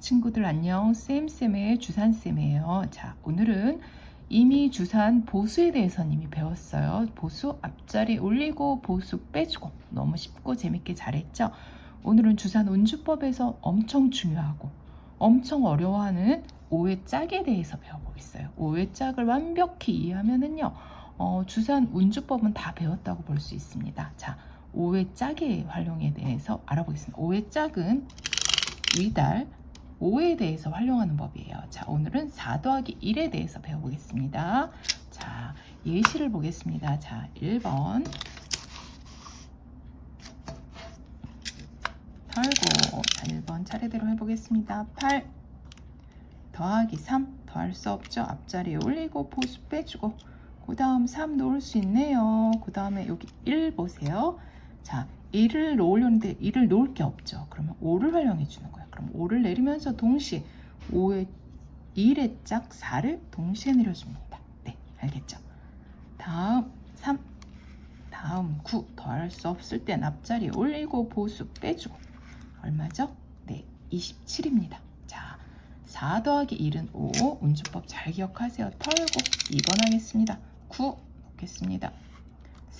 친구들 안녕. 쌤쌤의 주산쌤이에요. 자 오늘은 이미 주산 보수에 대해서 이미 배웠어요. 보수 앞자리 올리고 보수 빼주고 너무 쉽고 재밌게 잘했죠? 오늘은 주산 운주법에서 엄청 중요하고 엄청 어려워하는 5회 짝에 대해서 배워보겠어요. 5회 짝을 완벽히 이해하면은요 어, 주산 운주법은 다 배웠다고 볼 수 있습니다. 자 5회 짝의 활용에 대해서 알아보겠습니다. 5회 짝은 위달 5에 대해서 활용하는 법이에요. 자, 오늘은 4 더하기 1에 대해서 배워보겠습니다. 자, 예시를 보겠습니다. 자, 1번 털고 자, 1번 차례대로 해보겠습니다. 8 더하기 3 더할 수 없죠. 앞자리에 올리고 보수 빼주고 그 다음 3 놓을 수 있네요. 그 다음에 여기 1 보세요. 자, 1을 놓으려는데 1을 놓을 게 없죠. 그러면 5를 활용해 주는 거예요. 그럼 5를 내리면서 동시에 5의 1의 짝 4를 동시에 내려줍니다. 네, 알겠죠? 다음 3, 다음 9 더할 수 없을 땐 앞자리 올리고 보수 빼주고 얼마죠? 네, 27입니다. 자, 4 더하기 1은 5 운주법 잘 기억하세요. 털고 2번 하겠습니다. 9 놓겠습니다.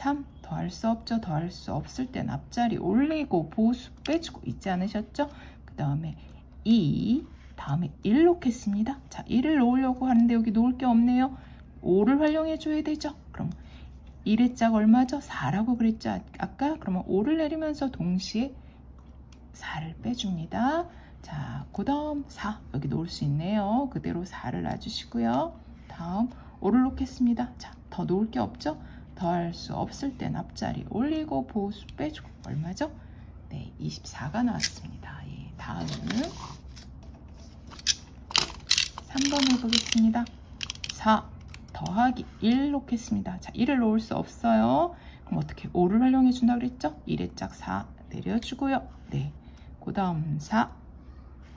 3 더할 수 없죠. 더할 수 없을 땐 앞자리 올리고 보수 빼주고 있지 않으셨죠? 그 다음에 2 다음에 1 놓겠습니다. 자 1을 놓으려고 하는데 여기 놓을 게 없네요. 5를 활용해 줘야 되죠. 그럼 1의 짝 얼마죠? 4라고 그랬죠. 아, 아까 그러면 5를 내리면서 동시에 4를 빼줍니다. 자, 그 다음 4 여기 놓을 수 있네요. 그대로 4를 놔주시고요. 다음 5를 놓겠습니다. 자, 더 놓을 게 없죠? 더할 수 없을 땐 앞자리 올리고 보수 빼주고 얼마죠? 네, 24가 나왔습니다. 예, 다음은 3번 해보겠습니다. 4 더하기 1 놓겠습니다. 자, 1을 놓을 수 없어요. 그럼 어떻게 5를 활용해 준다 그랬죠? 1의 짝 4 내려주고요. 네, 그 다음 4,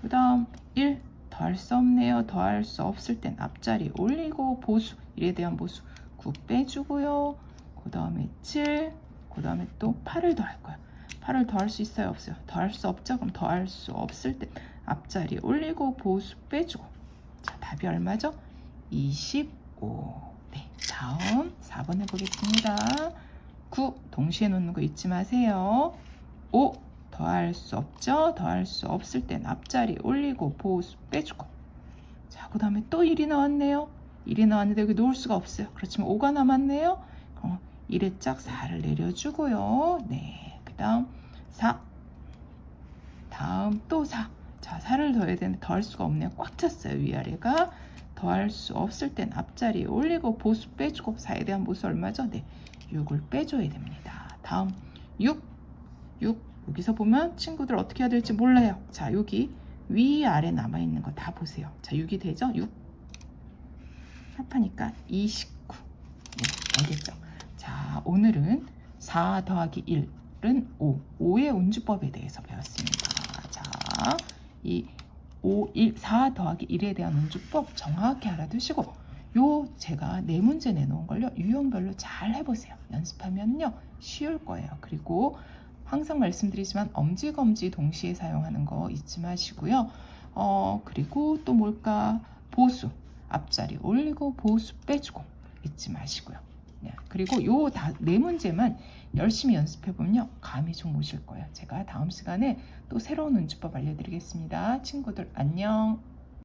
그 다음 1 더할 수 없네요. 더할 수 없을 땐 앞자리 올리고 보수 1에 대한 보수 9 빼주고요. 그 다음에 7, 그 다음에 또 8을 더할 거예요. 8을 더할 수 있어요? 없어요? 더할 수 없죠? 그럼 더할 수 없을 때 앞자리 올리고 보수 빼주고 자 답이 얼마죠? 25 네, 다음 4번 해보겠습니다. 9 동시에 놓는 거 잊지 마세요. 5 더할 수 없죠? 더할 수 없을 땐 앞자리 올리고 보수 빼주고 자 그 다음에 또 1이 나왔네요. 1이 나왔는데 여기 놓을 수가 없어요. 그렇지만 5가 남았네요. 어, 1의 짝 4를 내려주고요. 네. 그 다음 4 다음 또 4. 자 4를 더해야 되는데 더할 수가 없네요. 꽉 찼어요. 위아래가. 더할 수 없을 땐 앞자리에 올리고 보수 빼주고 4에 대한 보수 얼마죠? 네. 6을 빼줘야 됩니다. 다음 6. 6. 여기서 보면 친구들 어떻게 해야 될지 몰라요. 자 여기 위아래 남아있는 거 다 보세요. 자 6이 되죠? 6. 합하니까 29. 네, 알겠죠? 자 오늘은 4 더하기 1 오늘은 5, 5의 운주법에 대해서 배웠습니다. 자, 이 5, 1, 4 더하기 1에 대한 운주법 정확히 알아두시고 요 제가 네 문제 내놓은 걸요 유형별로 잘 해보세요. 연습하면요 쉬울 거예요. 그리고 항상 말씀드리지만 엄지검지 동시에 사용하는 거 잊지 마시고요. 어 그리고 또 뭘까 보수 앞자리 올리고 보수 빼주고 잊지 마시고요. 네, 그리고 요 네 문제만 열심히 연습해보면요. 감이 좀 오실 거예요. 제가 다음 시간에 또 새로운 운주법 알려드리겠습니다. 친구들 안녕.